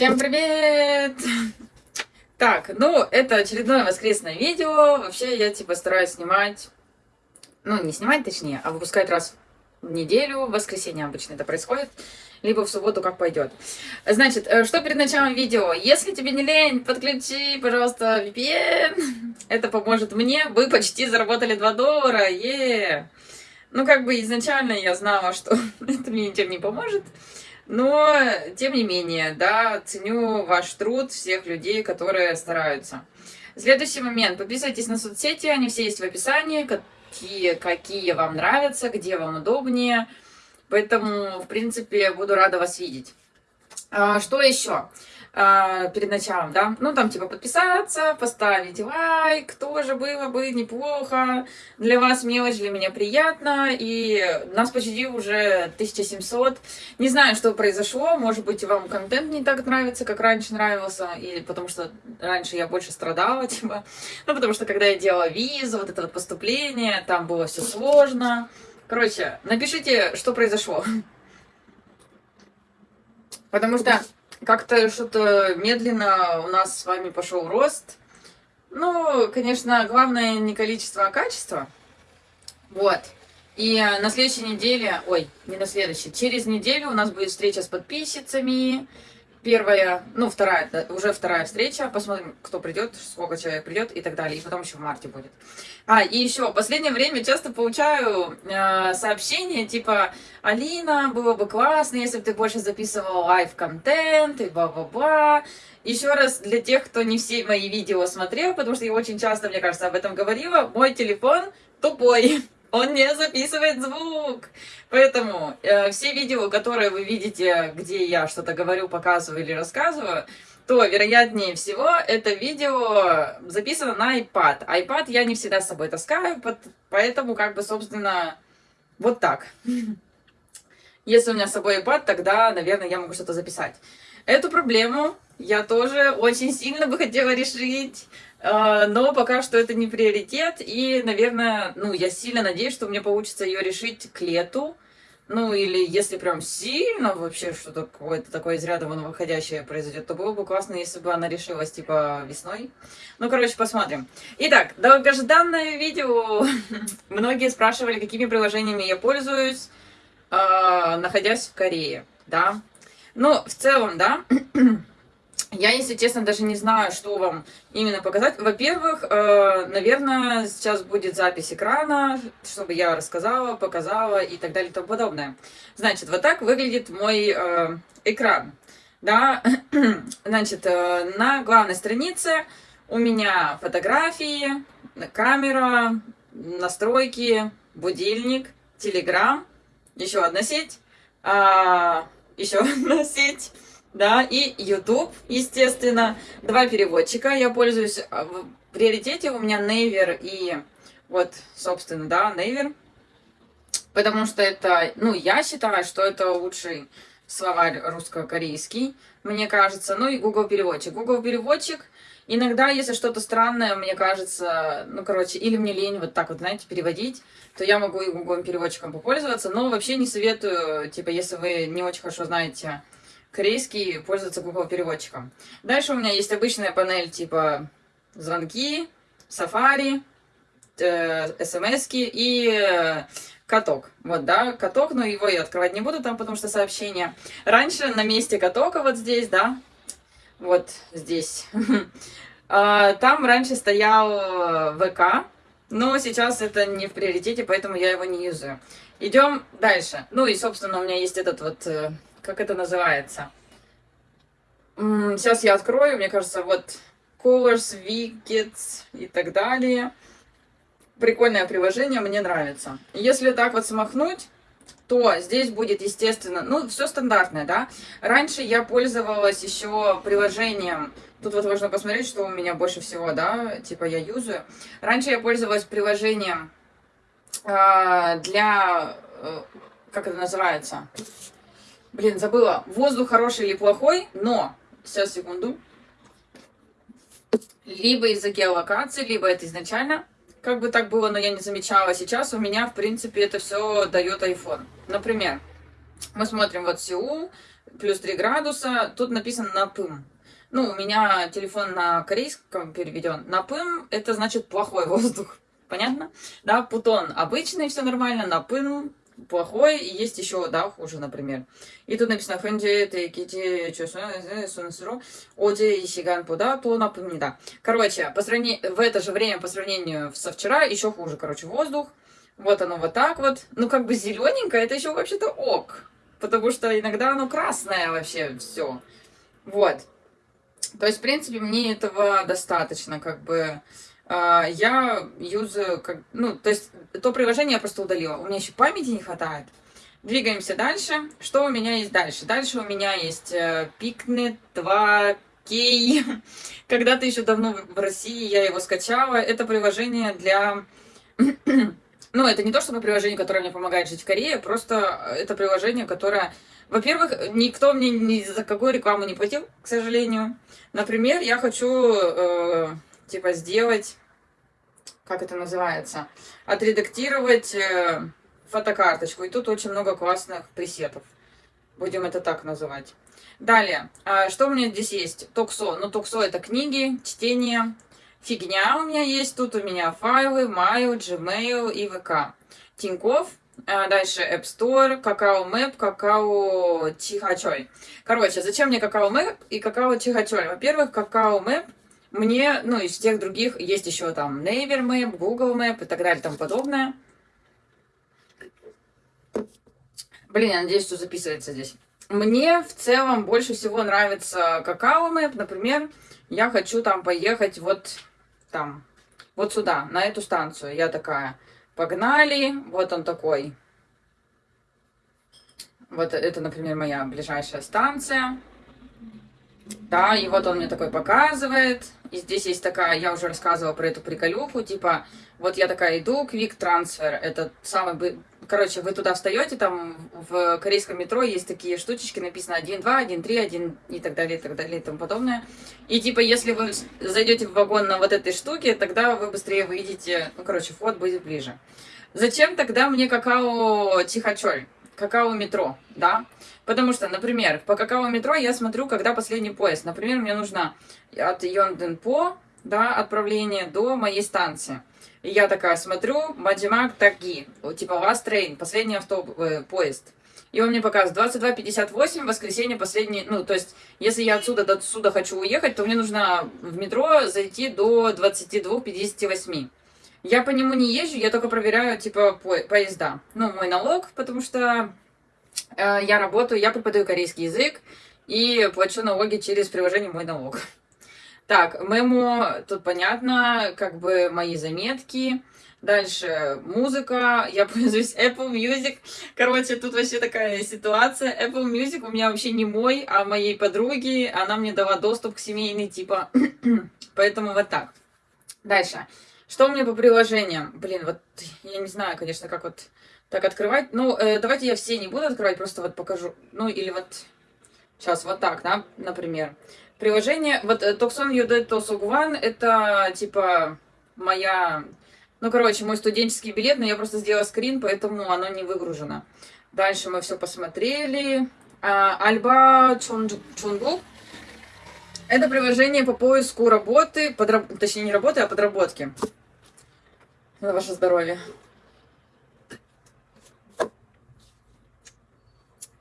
Всем привет! Так, ну, это очередное воскресное видео. Вообще, я, типа, стараюсь снимать... Ну, не снимать, точнее, а выпускать раз в неделю. В воскресенье обычно это происходит. Либо в субботу, как пойдет. Значит, э, что перед началом видео? Если тебе не лень, подключи, пожалуйста, VPN. Это поможет мне. Вы почти заработали 2 доллара. Е! Ну, как бы изначально я знала, что это мне ничем не поможет. Но, тем не менее, да, ценю ваш труд, всех людей, которые стараются. Следующий момент. Подписывайтесь на соцсети, они все есть в описании, какие, какие вам нравятся, где вам удобнее. Поэтому, в принципе, буду рада вас видеть. А, что еще? Э, перед началом, да, ну, там, типа, подписаться, поставить лайк, тоже было бы неплохо, для вас мелочь, для меня приятно, и нас почти уже 1700, не знаю, что произошло, может быть, вам контент не так нравится, как раньше нравился, или потому что раньше я больше страдала, типа, ну, потому что, когда я делала визу, вот это вот поступление, там было все сложно, короче, напишите, что произошло, потому что как-то что-то медленно у нас с вами пошел рост. Ну, конечно, главное не количество, а качество. Вот. И на следующей неделе, ой, не на следующей, через неделю у нас будет встреча с подписчицами первая, ну, вторая, уже вторая встреча. Посмотрим, кто придет, сколько человек придет и так далее. И потом еще в марте будет. А, и еще, в последнее время часто получаю э, сообщения, типа, Алина, было бы классно, если бы ты больше записывала live-контент и бла-бла-бла. Еще раз, для тех, кто не все мои видео смотрел, потому что я очень часто, мне кажется, об этом говорила, мой телефон тупой он не записывает звук. Поэтому э, все видео, которые вы видите, где я что-то говорю, показываю или рассказываю, то, вероятнее всего, это видео записано на iPad. iPad я не всегда с собой таскаю, поэтому, как бы, собственно, вот так. Если у меня с собой iPad, тогда, наверное, я могу что-то записать. Эту проблему я тоже очень сильно бы хотела решить. А, но пока что это не приоритет, и, наверное, ну, я сильно надеюсь, что мне получится ее решить к лету, ну, или если прям сильно вообще что-то какое-то такое из ряда вон выходящее произойдет, то было бы классно, если бы она решилась, типа, весной. Ну, короче, посмотрим. Итак, долгожданное видео. Многие спрашивали, какими приложениями я пользуюсь, э, находясь в Корее, да. Ну, в целом, да, Я, если честно, даже не знаю, что вам именно показать. Во-первых, э, наверное, сейчас будет запись экрана, чтобы я рассказала, показала и так далее и тому подобное. Значит, вот так выглядит мой э, экран. Да, значит, э, на главной странице у меня фотографии, камера, настройки, будильник, телеграм, еще одна сеть, а, еще одна сеть, да, и YouTube, естественно. Два переводчика я пользуюсь. А, в приоритете у меня Naver и вот, собственно, да, Naver. Потому что это, ну, я считаю, что это лучший словарь русско-корейский, мне кажется. Ну и Google переводчик. Google переводчик иногда, если что-то странное, мне кажется, ну, короче, или мне лень вот так вот, знаете, переводить, то я могу и Google переводчиком попользоваться. Но вообще не советую, типа, если вы не очень хорошо знаете корейский пользоваться Google переводчиком. Дальше у меня есть обычная панель типа звонки, Safari, э, смс и э, каток. Вот, да, каток, но его я открывать не буду там, потому что сообщение. Раньше на месте катока вот здесь, да, вот здесь, а, там раньше стоял э, ВК, но сейчас это не в приоритете, поэтому я его не юзаю. Идем дальше. Ну и, собственно, у меня есть этот вот как это называется. Сейчас я открою, мне кажется, вот Colors, Wickets и так далее. Прикольное приложение, мне нравится. Если так вот смахнуть, то здесь будет, естественно, ну, все стандартное, да. Раньше я пользовалась еще приложением, тут вот можно посмотреть, что у меня больше всего, да, типа я юзаю. Раньше я пользовалась приложением э, для, э, как это называется, Блин, забыла. Воздух хороший или плохой, но... Сейчас, секунду. Либо из-за геолокации, либо это изначально. Как бы так было, но я не замечала. Сейчас у меня, в принципе, это все дает iPhone. Например, мы смотрим вот Сеул, плюс 3 градуса. Тут написано напым. Ну, у меня телефон на корейском переведен. Напым – это значит плохой воздух. Понятно? Да, путон обычный, все нормально, напым плохой, и есть еще, да, хуже, например. И тут написано «Хэнджи тэкити чусунсру оде и сиган пуда то напомнida». Короче, по сравнению, в это же время, по сравнению со вчера, еще хуже, короче, воздух. Вот оно вот так вот. Ну, как бы зелененькое, это еще вообще-то ок. Потому что иногда оно красное вообще все. Вот. То есть, в принципе, мне этого достаточно, как бы... А, я юзаю, как, ну, то есть то приложение я просто удалила. У меня еще памяти не хватает. Двигаемся дальше. Что у меня есть дальше? Дальше у меня есть Picnet 2 Кей. Когда-то еще давно в России я его скачала. Это приложение для... ну, это не то, чтобы приложение, которое мне помогает жить в Корее, просто это приложение, которое... Во-первых, никто мне ни за какую рекламу не платил, к сожалению. Например, я хочу, э, типа, сделать как это называется, отредактировать э, фотокарточку. И тут очень много классных пресетов. Будем это так называть. Далее, а что у меня здесь есть? Токсо. Ну, Токсо это книги, чтение. Фигня у меня есть. Тут у меня файлы, Mail, Gmail и ВК. Тиньков. А дальше App Store, Какао Мэп, Какао Чихачой. Короче, зачем мне Какао Мэп и Какао Чихачой? Во-первых, Какао Мэп мне, ну, из всех других есть еще там Naver Map, Google Map и так далее тому подобное. Блин, я надеюсь, что записывается здесь. Мне в целом больше всего нравится Какао Map. Например, я хочу там поехать вот там, вот сюда, на эту станцию. Я такая, погнали, вот он такой. Вот это, например, моя ближайшая станция. Да, и вот он мне такой показывает. И здесь есть такая, я уже рассказывала про эту приколюху, типа, вот я такая иду, Quick Transfer, это самый... Короче, вы туда встаете, там в корейском метро есть такие штучечки, написано 1, 2, 1, 3, 1 и так далее, и так далее, и тому подобное. И типа, если вы зайдете в вагон на вот этой штуке, тогда вы быстрее выйдете, ну, короче, вход будет ближе. Зачем тогда мне какао Тихачоль? Какао-метро, да? Потому что, например, по какао-метро я смотрю, когда последний поезд. Например, мне нужно от Йонденпо, да, отправление до моей станции. И я такая смотрю, Маджимак Таги, типа Last Train, последний автобус, э, поезд. И он мне показывает 22.58, воскресенье последний, ну, то есть, если я отсюда до сюда хочу уехать, то мне нужно в метро зайти до 22.58. Я по нему не езжу, я только проверяю, типа, по поезда. Ну, мой налог, потому что э, я работаю, я преподаю корейский язык и плачу налоги через приложение «Мой налог». Так, мемо, тут понятно, как бы мои заметки. Дальше музыка, я пользуюсь Apple Music. Короче, тут вообще такая ситуация. Apple Music у меня вообще не мой, а моей подруги. Она мне дала доступ к семейной, типа. Поэтому вот так. Дальше. Что у меня по приложениям? Блин, вот я не знаю, конечно, как вот так открывать. Ну, э, давайте я все не буду открывать, просто вот покажу. Ну, или вот сейчас вот так, да, например. Приложение, вот Токсон Юде Тосугван, это типа моя, ну, короче, мой студенческий билет, но я просто сделала скрин, поэтому оно не выгружено. Дальше мы все посмотрели. А, Альба Чунгу. Это приложение по поиску работы, подраб... точнее не работы, а подработки. На ваше здоровье.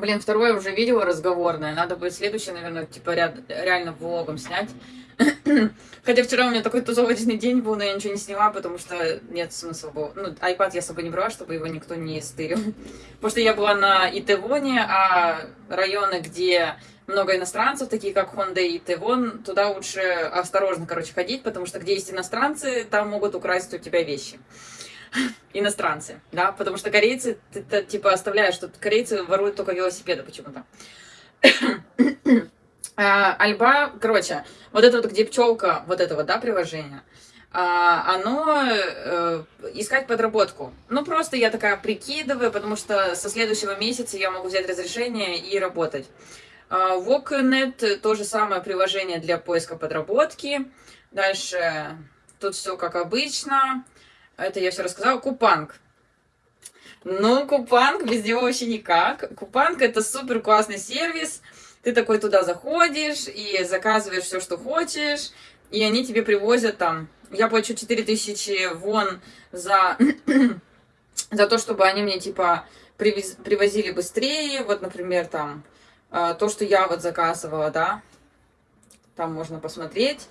Блин, второе уже видео разговорное. Надо будет следующее, наверное, типа ряд, реально влогом снять. Хотя вчера у меня такой тусовочный день был, но я ничего не сняла, потому что нет смысла было. Ну, iPad я с собой не брала, чтобы его никто не стырил. Потому что я была на Итевоне, а районы, где много иностранцев, такие как Honda и Тевон, туда лучше осторожно, короче, ходить, потому что где есть иностранцы, там могут украсть у тебя вещи. Иностранцы, да, потому что корейцы, ты, ты типа оставляешь, что корейцы воруют только велосипеды почему-то. а, Альба, короче, вот это вот, где пчелка, вот это вот, да, приложение, а, оно э, искать подработку. Ну, просто я такая прикидываю, потому что со следующего месяца я могу взять разрешение и работать. Walknet а, то же самое приложение для поиска подработки. Дальше тут все как обычно. Это я все рассказала. Купанг. Ну, Купанг без него вообще никак. Купанг это супер классный сервис. Ты такой туда заходишь и заказываешь все, что хочешь, и они тебе привозят там. Я плачу 4000 вон за, за то, чтобы они мне типа привез, привозили быстрее. Вот, например, там а, то, что я вот заказывала, да, там можно посмотреть.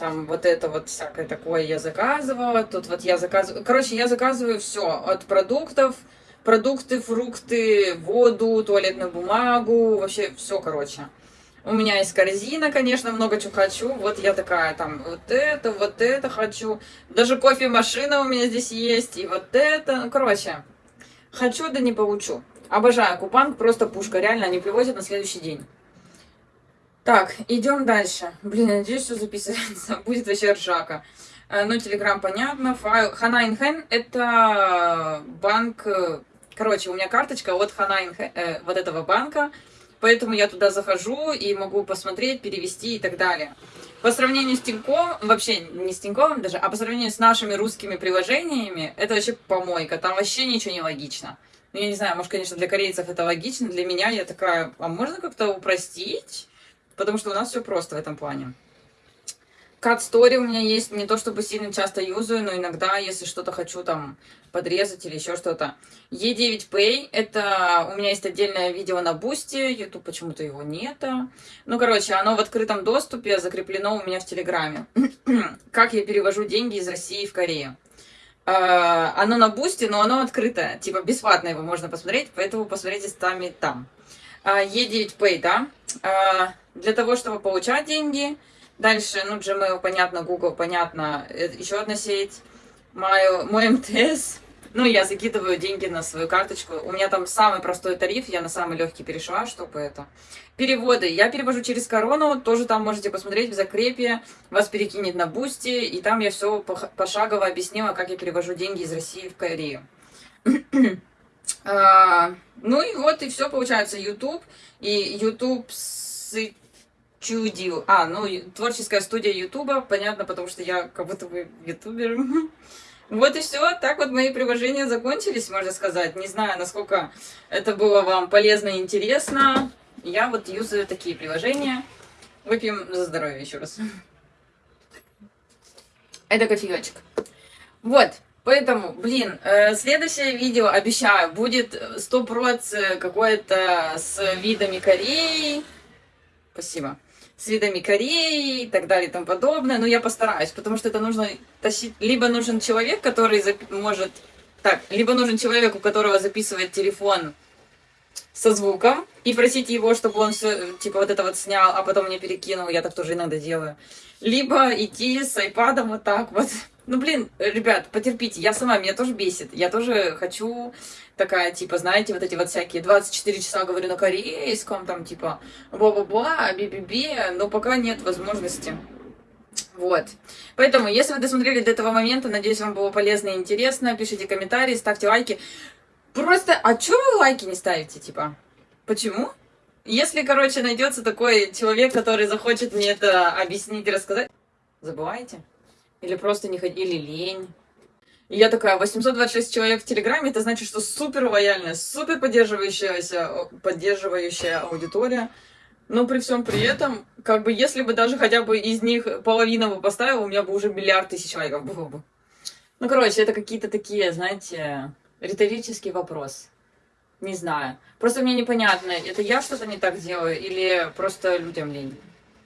Там вот это вот всякое такое я заказывала. Тут вот я заказываю... Короче, я заказываю все от продуктов, продукты, фрукты, воду, туалетную бумагу, вообще все, короче. У меня есть корзина, конечно, много чего хочу. Вот я такая, там, вот это, вот это хочу. Даже кофемашина у меня здесь есть, и вот это. Ну, короче, хочу, да не получу. Обожаю Купанг, просто пушка. Реально, они привозят на следующий день. Так, идем дальше. Блин, надеюсь, все записывается. Будет вообще ржака. Э, ну, Телеграм понятно. Файл. Хана Инхен это банк... Э, короче, у меня карточка от Хана Инхен, э, вот этого банка. Поэтому я туда захожу и могу посмотреть, перевести и так далее. По сравнению с Тиньковым, вообще не с Тиньковым даже, а по сравнению с нашими русскими приложениями, это вообще помойка. Там вообще ничего не логично. Ну, я не знаю, может, конечно, для корейцев это логично, для меня я такая, а можно как-то упростить? Потому что у нас все просто в этом плане. Cut Story у меня есть, не то чтобы сильно часто юзаю, но иногда, если что-то хочу там подрезать или еще что-то. E9 Pay, это у меня есть отдельное видео на Boosty, YouTube почему-то его нет. Ну, короче, оно в открытом доступе, закреплено у меня в Телеграме. как я перевожу деньги из России в Корею. Э, оно на Boosty, но оно открытое, типа бесплатно его можно посмотреть, поэтому посмотрите сами там. Э, E9 Pay, да, э, для того, чтобы получать деньги, Дальше, ну, Gmail, понятно, Google, понятно, еще одна сеть, мой, мой МТС. Ну, я закидываю деньги на свою карточку. У меня там самый простой тариф, я на самый легкий перешла, чтобы это. Переводы. Я перевожу через корону, тоже там можете посмотреть в закрепе. Вас перекинет на Boosty, и там я все пошагово объяснила, как я перевожу деньги из России в Корею. а, ну и вот, и все получается. YouTube и YouTube чудил. А, ну, творческая студия Ютуба, понятно, потому что я как будто бы ютубер. Вот и все. Так вот мои приложения закончились, можно сказать. Не знаю, насколько это было вам полезно и интересно. Я вот юзаю такие приложения. Выпьем за здоровье еще раз. Это кофеечек. Вот. Поэтому, блин, э, следующее видео, обещаю, будет 100% какое-то с видами Кореи. Спасибо с видами Кореи и так далее и тому подобное. Но я постараюсь, потому что это нужно тащить... Либо нужен человек, который зап... может... Так, либо нужен человек, у которого записывает телефон со звуком, и просить его, чтобы он все, типа, вот это вот снял, а потом мне перекинул, я так тоже иногда делаю. Либо идти с айпадом вот так вот. Ну, блин, ребят, потерпите, я сама, меня тоже бесит. Я тоже хочу такая, типа, знаете, вот эти вот всякие 24 часа говорю на корейском, там, типа, бла-бла-бла, би-би-би, но пока нет возможности. Вот. Поэтому, если вы досмотрели до этого момента, надеюсь, вам было полезно и интересно, пишите комментарии, ставьте лайки. Просто, а чё вы лайки не ставите, типа? Почему? Если, короче, найдется такой человек, который захочет мне это объяснить и рассказать, забывайте. Или просто не ходили лень. И я такая, 826 человек в Телеграме, это значит, что супер лояльная, супер поддерживающаяся, поддерживающая аудитория. Но при всем при этом, как бы, если бы даже хотя бы из них половина бы поставила, у меня бы уже миллиард тысяч лайков было бы. Ну, короче, это какие-то такие, знаете, риторический вопрос. Не знаю. Просто мне непонятно, это я что-то не так делаю или просто людям лень.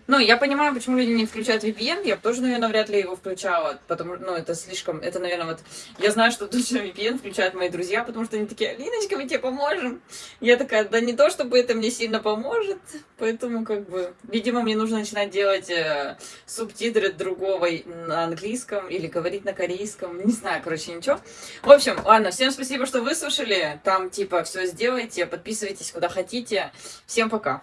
Ну, я понимаю, почему люди не включают VPN, я тоже, наверное, вряд ли его включала, потому что, ну, это слишком, это, наверное, вот, я знаю, что точно VPN включают мои друзья, потому что они такие, Алиночка, мы тебе поможем. Я такая, да не то, чтобы это мне сильно поможет, поэтому, как бы, видимо, мне нужно начинать делать э, субтитры другого на английском или говорить на корейском, не знаю, короче, ничего. В общем, ладно, всем спасибо, что выслушали, там, типа, все сделайте, подписывайтесь куда хотите, всем пока.